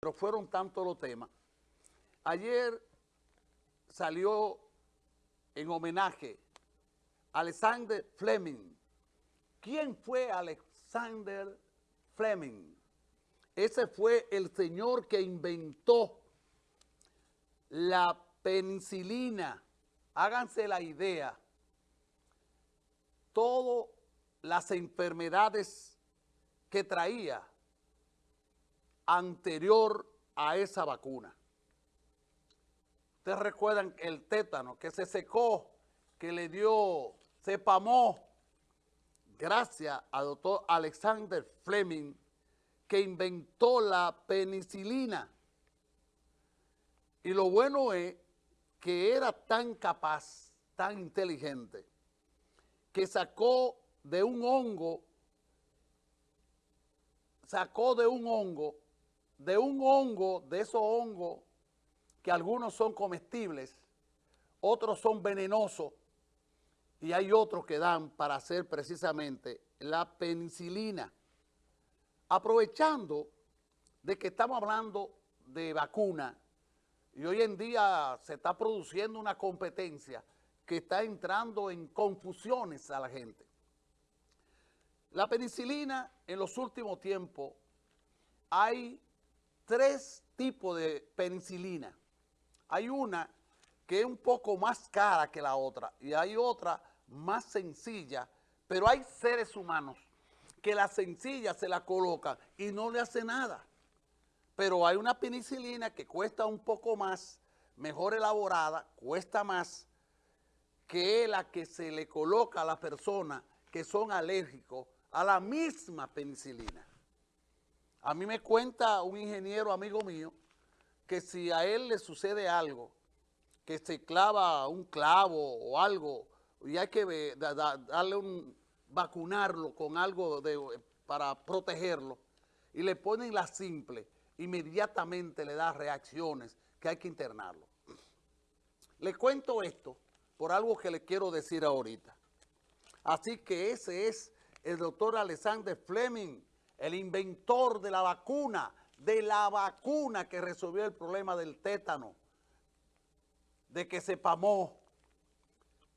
pero fueron tantos los temas. Ayer salió en homenaje a Alexander Fleming. ¿Quién fue Alexander Fleming? Ese fue el señor que inventó la penicilina. Háganse la idea. Todas las enfermedades que traía anterior a esa vacuna. Ustedes recuerdan el tétano que se secó, que le dio, se pamó, gracias al doctor Alexander Fleming, que inventó la penicilina. Y lo bueno es que era tan capaz, tan inteligente, que sacó de un hongo, sacó de un hongo de un hongo, de esos hongos, que algunos son comestibles, otros son venenosos, y hay otros que dan para hacer precisamente la penicilina. Aprovechando de que estamos hablando de vacuna, y hoy en día se está produciendo una competencia que está entrando en confusiones a la gente. La penicilina en los últimos tiempos hay tres tipos de penicilina. Hay una que es un poco más cara que la otra y hay otra más sencilla, pero hay seres humanos que la sencilla se la colocan y no le hace nada. Pero hay una penicilina que cuesta un poco más, mejor elaborada, cuesta más, que la que se le coloca a las personas que son alérgicos a la misma penicilina. A mí me cuenta un ingeniero amigo mío que si a él le sucede algo, que se clava un clavo o algo, y hay que darle un, vacunarlo con algo para protegerlo, y le ponen la simple, inmediatamente le da reacciones que hay que internarlo. Le cuento esto por algo que le quiero decir ahorita. Así que ese es el doctor Alexander Fleming, el inventor de la vacuna, de la vacuna que resolvió el problema del tétano, de que se pamó,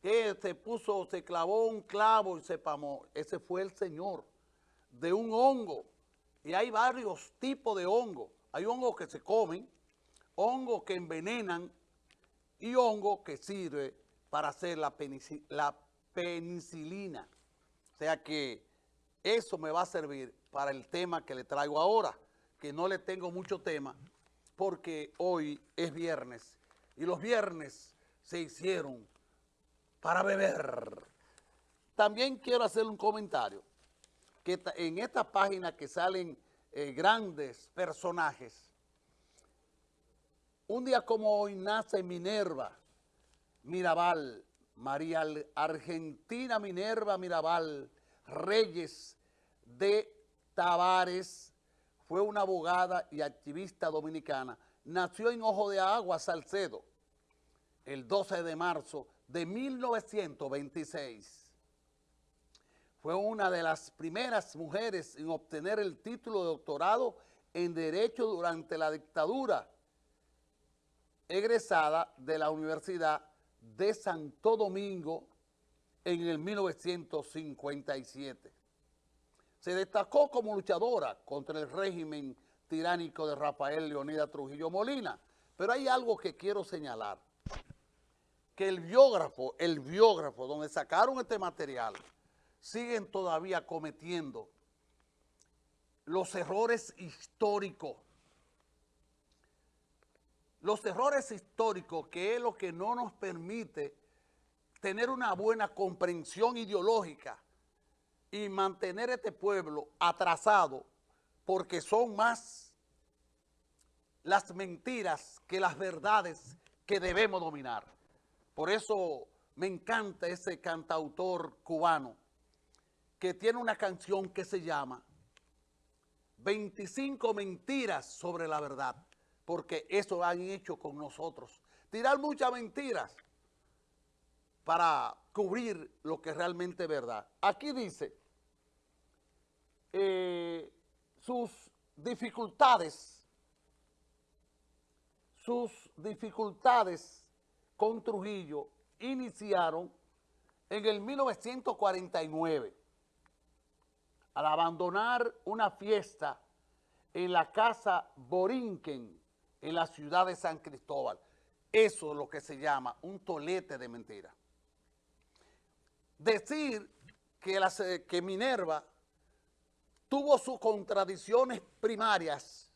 que se puso, se clavó un clavo y se pamó. Ese fue el señor de un hongo. Y hay varios tipos de hongos. Hay hongos que se comen, hongos que envenenan y hongos que sirve para hacer la, la penicilina. O sea que eso me va a servir para el tema que le traigo ahora, que no le tengo mucho tema, porque hoy es viernes, y los viernes se hicieron para beber. También quiero hacer un comentario, que en esta página que salen eh, grandes personajes, un día como hoy nace Minerva Mirabal, María Argentina Minerva Mirabal, Reyes de Tavares fue una abogada y activista dominicana. Nació en Ojo de Agua, Salcedo, el 12 de marzo de 1926. Fue una de las primeras mujeres en obtener el título de doctorado en Derecho durante la dictadura, egresada de la Universidad de Santo Domingo en el 1957. Se destacó como luchadora contra el régimen tiránico de Rafael Leonida Trujillo Molina. Pero hay algo que quiero señalar, que el biógrafo, el biógrafo donde sacaron este material, siguen todavía cometiendo los errores históricos. Los errores históricos, que es lo que no nos permite tener una buena comprensión ideológica y mantener este pueblo atrasado porque son más las mentiras que las verdades que debemos dominar. Por eso me encanta ese cantautor cubano que tiene una canción que se llama 25 mentiras sobre la verdad, porque eso han hecho con nosotros. Tirar muchas mentiras para cubrir lo que realmente es verdad. Aquí dice, eh, sus dificultades sus dificultades con Trujillo iniciaron en el 1949 al abandonar una fiesta en la casa Borinquen en la ciudad de San Cristóbal. Eso es lo que se llama un tolete de mentira. Decir que, eh, que Minerva tuvo sus contradicciones primarias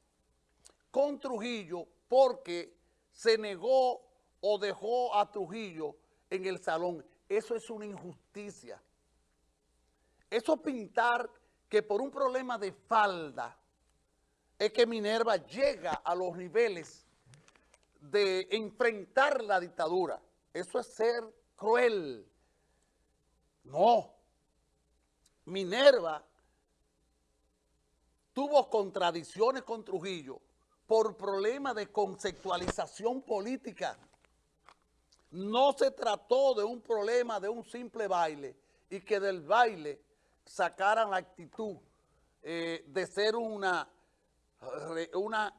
con Trujillo porque se negó o dejó a Trujillo en el salón. Eso es una injusticia. Eso pintar que por un problema de falda es que Minerva llega a los niveles de enfrentar la dictadura. Eso es ser cruel. No. Minerva tuvo contradicciones con Trujillo por problemas de conceptualización política. No se trató de un problema de un simple baile y que del baile sacaran la actitud eh, de ser una, una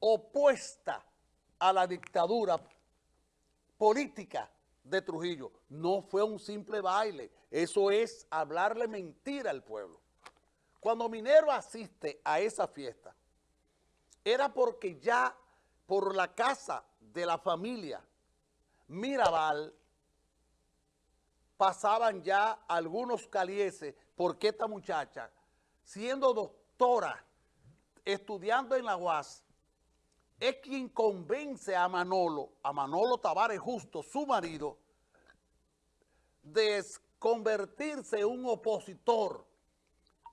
opuesta a la dictadura política de Trujillo. No fue un simple baile, eso es hablarle mentira al pueblo. Cuando Minero asiste a esa fiesta, era porque ya por la casa de la familia Mirabal pasaban ya algunos calieses porque esta muchacha, siendo doctora, estudiando en la UAS, es quien convence a Manolo, a Manolo Tavares Justo, su marido, de convertirse en un opositor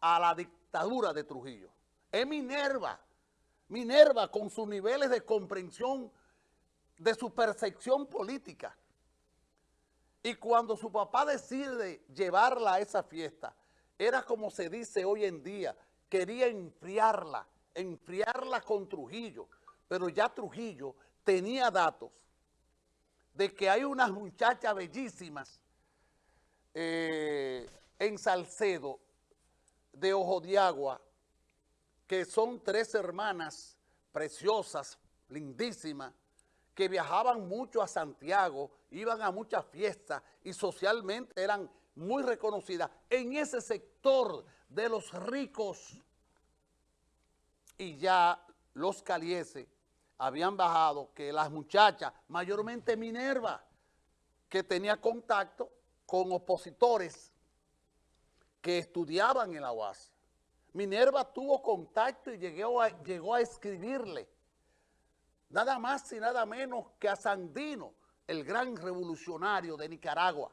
a la dictadura de Trujillo. Es Minerva, Minerva con sus niveles de comprensión de su percepción política. Y cuando su papá decide llevarla a esa fiesta, era como se dice hoy en día, quería enfriarla, enfriarla con Trujillo, pero ya Trujillo tenía datos de que hay unas muchachas bellísimas eh, en Salcedo, de Ojo de Agua, que son tres hermanas preciosas, lindísimas, que viajaban mucho a Santiago, iban a muchas fiestas y socialmente eran muy reconocidas en ese sector de los ricos. Y ya los calieses habían bajado que las muchachas, mayormente Minerva, que tenía contacto con opositores que estudiaban en la UAS. Minerva tuvo contacto y llegó a, llegó a escribirle nada más y nada menos que a Sandino, el gran revolucionario de Nicaragua.